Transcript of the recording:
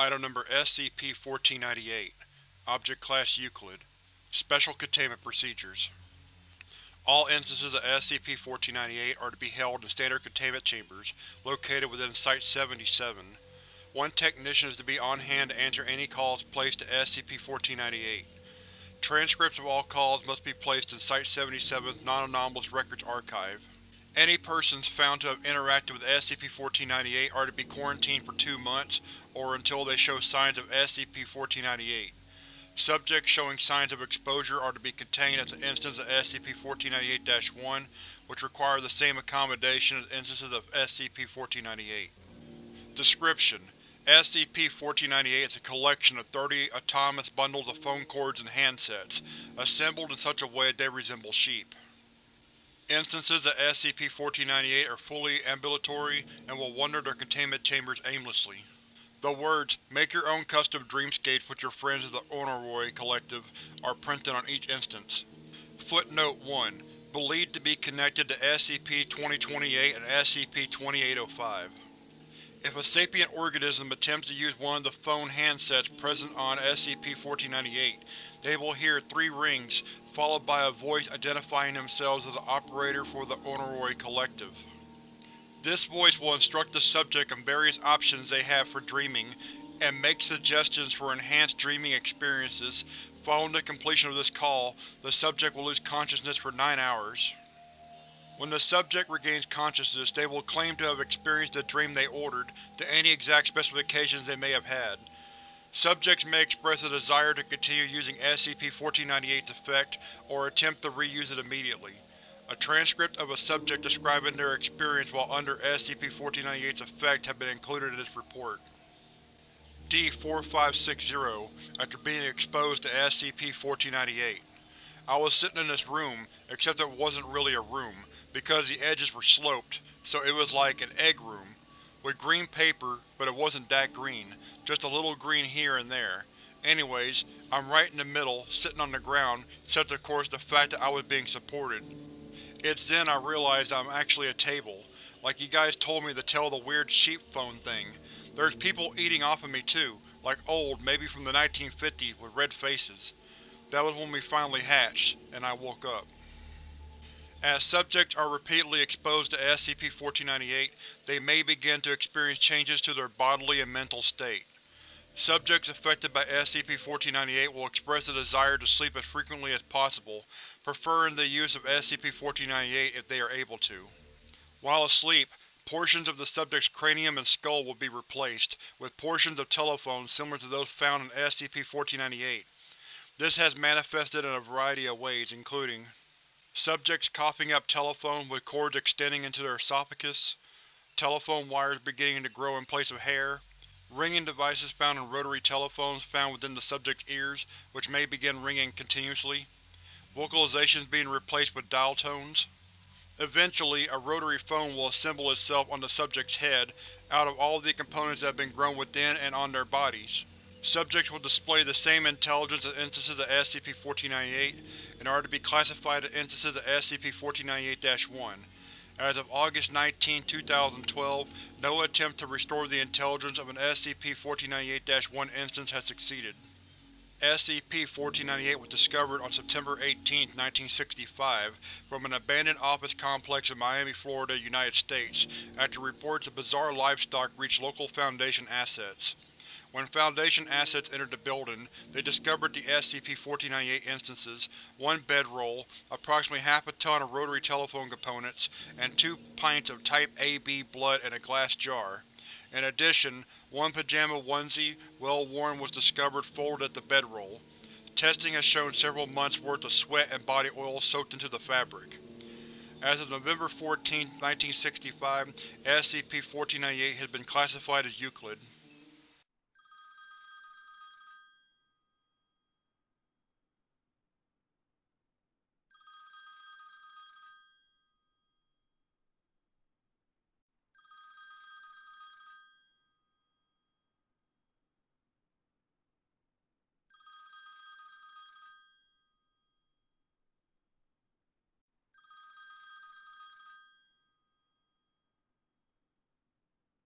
Item Number SCP-1498 Object Class Euclid Special Containment Procedures All instances of SCP-1498 are to be held in standard containment chambers located within Site-77. One technician is to be on hand to answer any calls placed to SCP-1498. Transcripts of all calls must be placed in Site-77's Non-Anomalous Records Archive. Any persons found to have interacted with SCP-1498 are to be quarantined for two months, or until they show signs of SCP-1498. Subjects showing signs of exposure are to be contained as an instance of SCP-1498-1, which require the same accommodation as instances of SCP-1498. Description: SCP-1498 is a collection of 30 autonomous bundles of phone cords and handsets, assembled in such a way that they resemble sheep. Instances of SCP-1498 are fully ambulatory and will wander their containment chambers aimlessly. The words, Make your own custom dreamscapes with your friends of the Oneiroi Collective are printed on each instance. Footnote 1. Believed to be connected to SCP-2028 and SCP-2805. If a sapient organism attempts to use one of the phone handsets present on SCP-1498, they will hear three rings, followed by a voice identifying themselves as the operator for the Oneiroi Collective. This voice will instruct the subject on various options they have for dreaming, and make suggestions for enhanced dreaming experiences. Following the completion of this call, the subject will lose consciousness for nine hours. When the subject regains consciousness, they will claim to have experienced the dream they ordered, to any exact specifications they may have had. Subjects may express a desire to continue using SCP-1498's effect, or attempt to reuse it immediately. A transcript of a subject describing their experience while under SCP-1498's effect have been included in this report. D-4560 After being exposed to SCP-1498 I was sitting in this room, except it wasn't really a room because the edges were sloped, so it was like an egg room, with green paper, but it wasn't that green, just a little green here and there. Anyways, I'm right in the middle, sitting on the ground, except of course the fact that I was being supported. It's then I realized I'm actually a table, like you guys told me to tell the weird sheep phone thing. There's people eating off of me too, like old, maybe from the 1950s, with red faces. That was when we finally hatched, and I woke up. As subjects are repeatedly exposed to SCP-1498, they may begin to experience changes to their bodily and mental state. Subjects affected by SCP-1498 will express a desire to sleep as frequently as possible, preferring the use of SCP-1498 if they are able to. While asleep, portions of the subject's cranium and skull will be replaced, with portions of telephones similar to those found in SCP-1498. This has manifested in a variety of ways, including Subjects coughing up telephone with cords extending into their esophagus, telephone wires beginning to grow in place of hair, ringing devices found in rotary telephones found within the subject's ears, which may begin ringing continuously, vocalizations being replaced with dial tones. Eventually, a rotary phone will assemble itself on the subject's head out of all the components that have been grown within and on their bodies. Subjects will display the same intelligence as instances of SCP-1498 and are to be classified as instances of SCP-1498-1. As of August 19, 2012, no attempt to restore the intelligence of an SCP-1498-1 instance has succeeded. SCP-1498 was discovered on September 18, 1965, from an abandoned office complex in Miami, Florida, United States, after reports of bizarre livestock reached local Foundation assets. When Foundation assets entered the building, they discovered the SCP-1498 instances, one bedroll, approximately half a ton of rotary telephone components, and two pints of Type AB blood in a glass jar. In addition, one pajama onesie, well worn was discovered folded at the bedroll. Testing has shown several months' worth of sweat and body oil soaked into the fabric. As of November 14, 1965, SCP-1498 has been classified as Euclid.